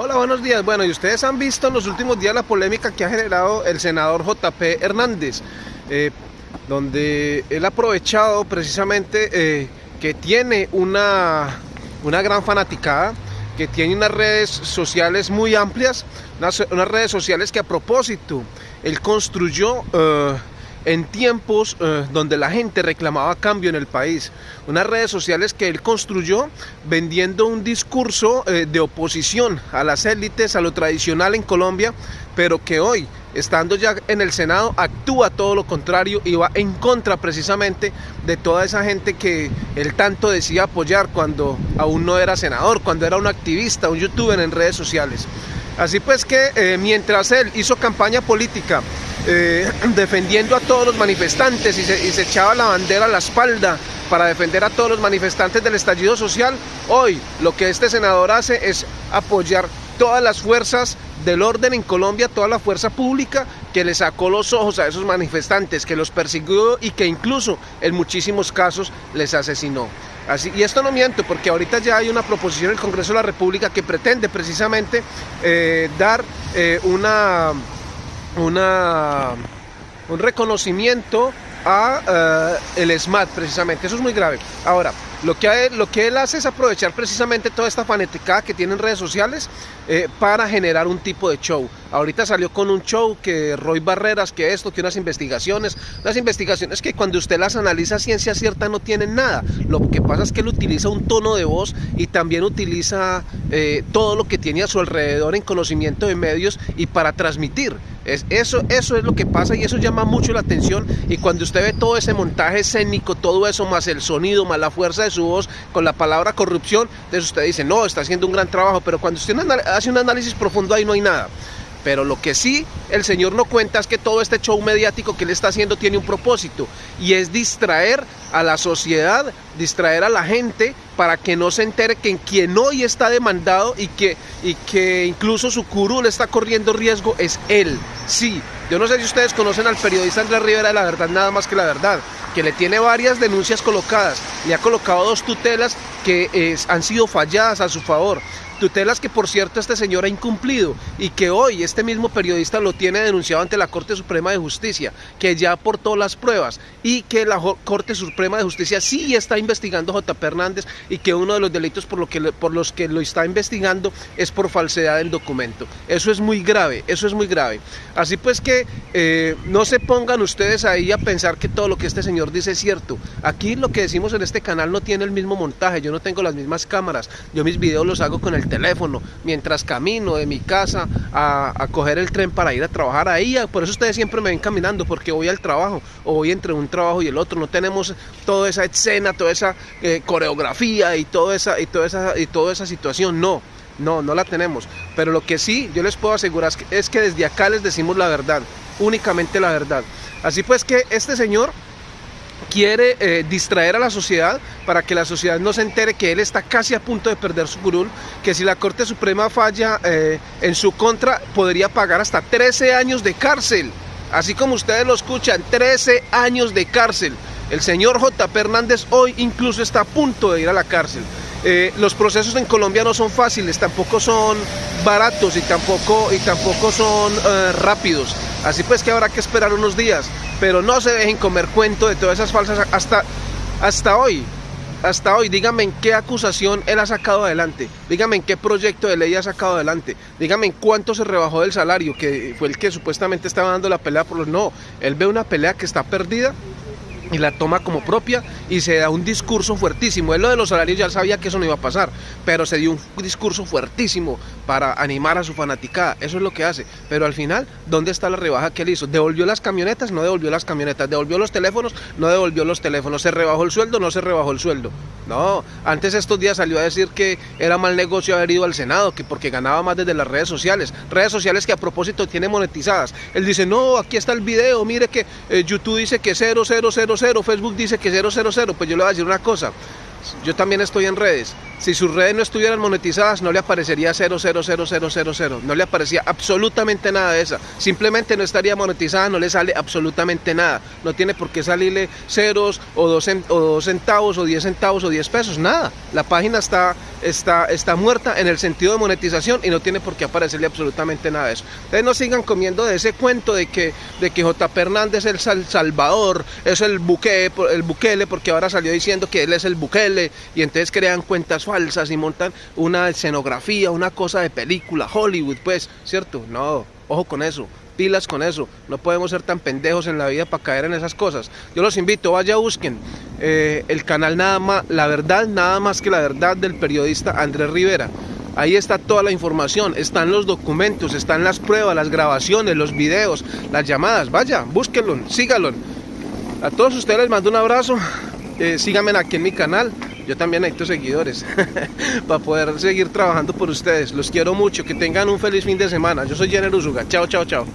Hola, buenos días. Bueno, y ustedes han visto en los últimos días la polémica que ha generado el senador JP Hernández, eh, donde él ha aprovechado precisamente eh, que tiene una, una gran fanaticada, que tiene unas redes sociales muy amplias, unas, redes sociales que a propósito él construyó... Eh, en tiempos eh, donde la gente reclamaba cambio en el país. Unas redes sociales que él construyó vendiendo un discurso eh, de oposición a las élites, a lo tradicional en Colombia, pero que hoy, estando ya en el Senado, actúa todo lo contrario y va en contra precisamente de toda esa gente que él tanto decía apoyar cuando aún no era senador, cuando era un activista, un youtuber en redes sociales. Así pues que eh, mientras él hizo campaña política eh, defendiendo a todos los manifestantes y se, echaba la bandera a la espalda para defender a todos los manifestantes del estallido social, hoy lo que este senador hace es apoyar todas las fuerzas del orden en Colombia, toda la fuerza pública que le sacó los ojos a esos manifestantes, que los persiguió y que incluso en muchísimos casos les asesinó. Así, y esto no miento, porque ahorita ya hay una proposición del Congreso de la República que pretende precisamente eh, dar eh, una una, un reconocimiento a eh, el SMAT precisamente. Eso es muy grave. Ahora, lo que, lo que él hace es aprovechar precisamente toda esta fanaticada que tiene en redes sociales eh, para generar un tipo de show. Ahorita salió con un show que Roy Barreras, que esto, que unas investigaciones, unas investigaciones que cuando usted las analiza ciencia cierta no tienen nada. Lo que pasa es que él utiliza un tono de voz y también utiliza eh, todo lo que tiene a su alrededor en conocimiento de medios y para transmitir. Es, eso, eso es lo que pasa y eso llama mucho la atención y cuando usted ve todo ese montaje escénico, todo eso más el sonido, más la fuerza de su voz con la palabra corrupción, eso usted dice, no, está haciendo un gran trabajo, pero cuando usted hace un análisis profundo ahí no hay nada. Pero lo que sí el Señor no cuenta es que todo este show mediático que él está haciendo tiene un propósito y es distraer a la sociedad, distraer a la gente para que no se entere que en quien hoy está demandado y que, y que incluso su curul está corriendo riesgo es él. Sí, yo no sé si ustedes conocen al periodista Andrés Rivera de la verdad, nada más que la verdad, que le tiene varias denuncias colocadas, le ha colocado dos tutelas que eh, han sido falladas a su favor tutelas que por cierto este señor ha incumplido y que hoy este mismo periodista lo tiene denunciado ante la Corte Suprema de Justicia, que ya aportó las pruebas y que la Corte Suprema de Justicia sí está investigando a J. Hernández y que uno de los delitos por, lo que, por los que lo está investigando es por falsedad del documento. Eso es muy grave, eso es muy grave. Así pues que eh, no se pongan ustedes ahí a pensar que todo lo que este señor dice es cierto. Aquí lo que decimos en este canal no tiene el mismo montaje, yo no tengo las mismas cámaras, yo mis videos los hago con el teléfono mientras camino de mi casa a, coger el tren para ir a trabajar ahí. Por eso ustedes siempre me ven caminando, porque voy al trabajo o voy entre un trabajo y el otro. No tenemos toda esa escena, toda esa eh, coreografía y toda esa, y, toda esa, y toda esa situación. No. No, no la tenemos. Pero lo que sí yo les puedo asegurar es que desde acá les decimos la verdad, únicamente la verdad. Así pues que este señor quiere eh, distraer a la sociedad para que la sociedad no se entere que él está casi a punto de perder su curul, que si la Corte Suprema falla eh, en su contra podría pagar hasta 13 años de cárcel. Así como ustedes lo escuchan, 13 años de cárcel. El señor J. Hernández hoy incluso está a punto de ir a la cárcel. Eh, los procesos en Colombia no son fáciles, tampoco son baratos y tampoco, y tampoco son rápidos. Así pues que habrá que esperar unos días pero no se dejen comer cuento de todas esas falsas hasta, hasta hoy. Hasta hoy, díganme en qué acusación él ha sacado adelante, díganme en qué proyecto de ley ha sacado adelante, díganme en cuánto se rebajó del salario, que fue el que supuestamente estaba dando la pelea por los... No, él ve una pelea que está perdida y la toma como propia y se da un discurso fuertísimo. Él lo de los salarios ya sabía que eso no iba a pasar, pero se dio un discurso fuertísimo para animar a su fanaticada. Eso es lo que hace. Pero al final, ¿dónde está la rebaja que él hizo? ¿Devolvió las camionetas? No devolvió las camionetas. ¿Devolvió los teléfonos? No devolvió los teléfonos. ¿Se rebajó el sueldo? No se rebajó el sueldo. No, antes estos días salió a decir que era mal negocio haber ido al Senado, que porque ganaba más desde las redes sociales. Redes sociales que a propósito tiene monetizadas. Él dice, no, aquí está el video, mire que eh, YouTube dice que 0000, Facebook dice que 000. Pues yo le voy a decir una cosa. Yo también estoy en redes. Si sus redes no estuvieran monetizadas, no le aparecería 0000000, no le aparecía absolutamente nada de esa. Simplemente no estaría monetizada, no le sale absolutamente nada. No tiene por qué salirle ceros o dos, o dos centavos o 10 centavos o 10 pesos, nada. La página está, está, está muerta en el sentido de monetización y no tiene por qué aparecerle absolutamente nada de eso. Ustedes no sigan comiendo de ese cuento de que, de que JP Hernández es el Salvador, es el, buque, el Bukele, porque ahora salió diciendo que él es el Bukele y entonces crean cuentas falsas y montan una escenografía, una cosa de película, Hollywood, pues, ¿cierto? No, ojo con eso, pilas con eso, no podemos ser tan pendejos en la vida para caer en esas cosas. Yo los invito, vaya busquen eh, el canal nada más, la verdad, nada más que la verdad del periodista Andrés Rivera. Ahí está toda la información, están los documentos, están las pruebas, las grabaciones, los videos, las llamadas. Vaya, búsquenlo, síganlo. A todos ustedes les mando un abrazo. Eh, síganme aquí en mi canal. Yo también necesito seguidores para poder seguir trabajando por ustedes. Los quiero mucho. Que tengan un feliz fin de semana. Yo soy Jenner Usuga. Chao, chao, chao.